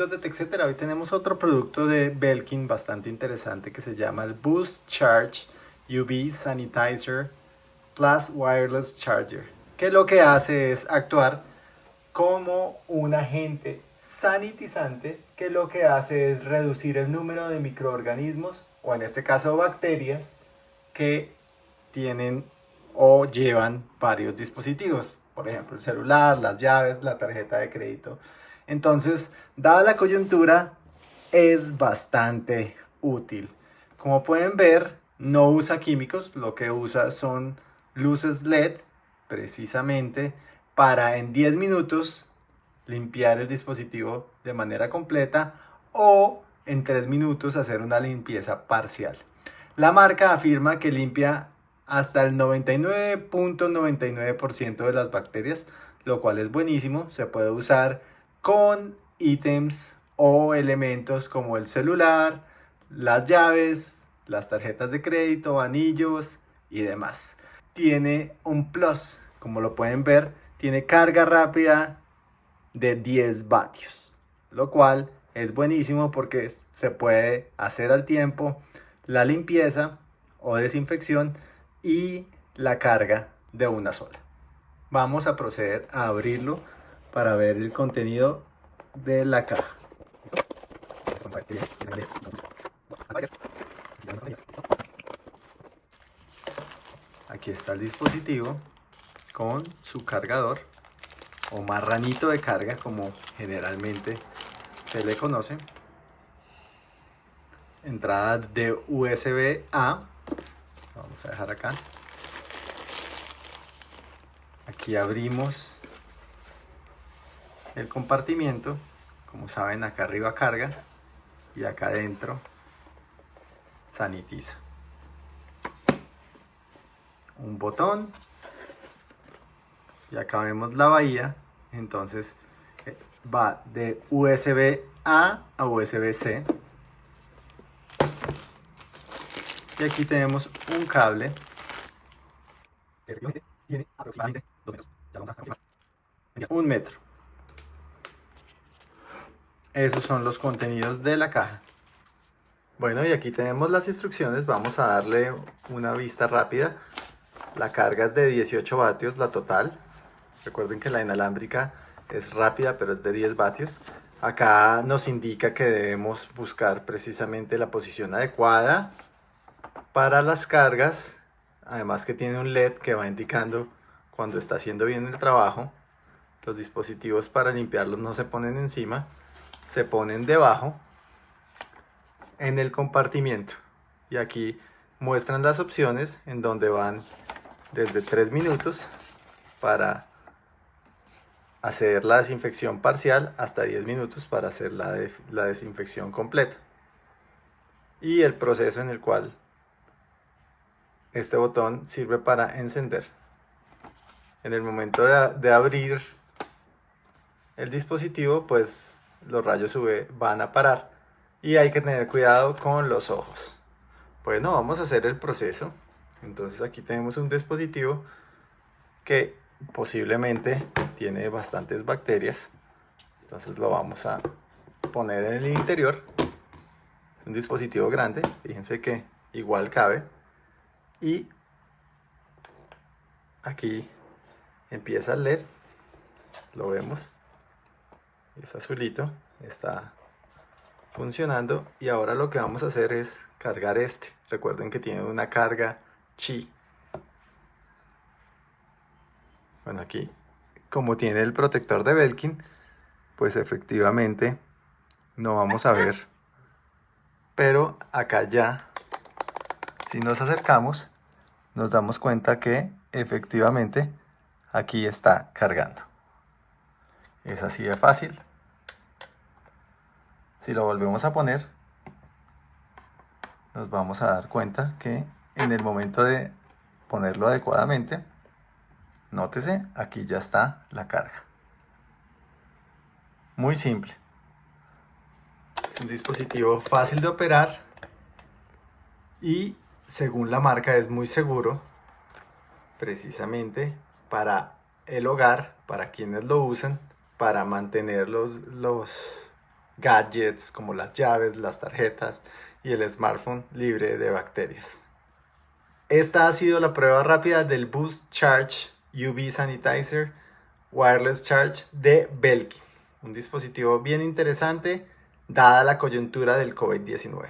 amigos de TechCetera, hoy tenemos otro producto de Belkin bastante interesante que se llama el Boost Charge UV Sanitizer Plus Wireless Charger, que lo que hace es actuar como un agente sanitizante que lo que hace es reducir el número de microorganismos o en este caso bacterias que tienen o llevan varios dispositivos, por ejemplo el celular, las llaves, la tarjeta de crédito. Entonces, dada la coyuntura, es bastante útil. Como pueden ver, no usa químicos, lo que usa son luces LED, precisamente para en 10 minutos limpiar el dispositivo de manera completa o en 3 minutos hacer una limpieza parcial. La marca afirma que limpia hasta el 99.99% de las bacterias, lo cual es buenísimo. Se puede usar con ítems o elementos como el celular, las llaves, las tarjetas de crédito, anillos y demás. Tiene un plus, como lo pueden ver, tiene carga rápida de 10 vatios, lo cual es buenísimo porque se puede hacer al tiempo la limpieza o desinfección y la carga de una sola. Vamos a proceder a abrirlo para ver el contenido de la caja. Aquí está el dispositivo con su cargador o marranito de carga como generalmente se le conoce. Entrada de USB A. Vamos a dejar acá. Aquí abrimos el compartimiento como saben acá arriba carga y acá adentro sanitiza. Un botón y acá vemos la bahía entonces eh, va de USB A a USB C. Y aquí tenemos un cable que tiene aproximadamente un metro esos son los contenidos de la caja. Bueno, y aquí tenemos las instrucciones. Vamos a darle una vista rápida. La carga es de 18 vatios, la total. Recuerden que la inalámbrica es rápida, pero es de 10 vatios. Acá nos indica que debemos buscar precisamente la posición adecuada para las cargas. Además que tiene un LED que va indicando cuando está haciendo bien el trabajo. Los dispositivos para limpiarlos no se ponen encima se ponen debajo en el compartimiento. Y aquí muestran las opciones en donde van desde 3 minutos para hacer la desinfección parcial hasta 10 minutos para hacer la, la desinfección completa. Y el proceso en el cual este botón sirve para encender. En el momento de, de abrir el dispositivo pues los rayos UV van a parar y hay que tener cuidado con los ojos. Bueno, vamos a hacer el proceso. Entonces aquí tenemos un dispositivo que posiblemente tiene bastantes bacterias. Entonces lo vamos a poner en el interior. Es un dispositivo grande, fíjense que igual cabe. Y aquí empieza el LED, lo vemos es azulito, está funcionando y ahora lo que vamos a hacer es cargar este. Recuerden que tiene una carga chi. Bueno, aquí, como tiene el protector de Belkin, pues efectivamente no vamos a ver. Pero acá ya, si nos acercamos, nos damos cuenta que efectivamente aquí está cargando. Es así de fácil. Si lo volvemos a poner, nos vamos a dar cuenta que en el momento de ponerlo adecuadamente, nótese, aquí ya está la carga. Muy simple. Es un dispositivo fácil de operar y según la marca es muy seguro precisamente para el hogar, para quienes lo usan, para mantener los, los gadgets como las llaves, las tarjetas y el smartphone libre de bacterias. Esta ha sido la prueba rápida del Boost Charge UV Sanitizer Wireless Charge de Belkin, un dispositivo bien interesante dada la coyuntura del COVID-19.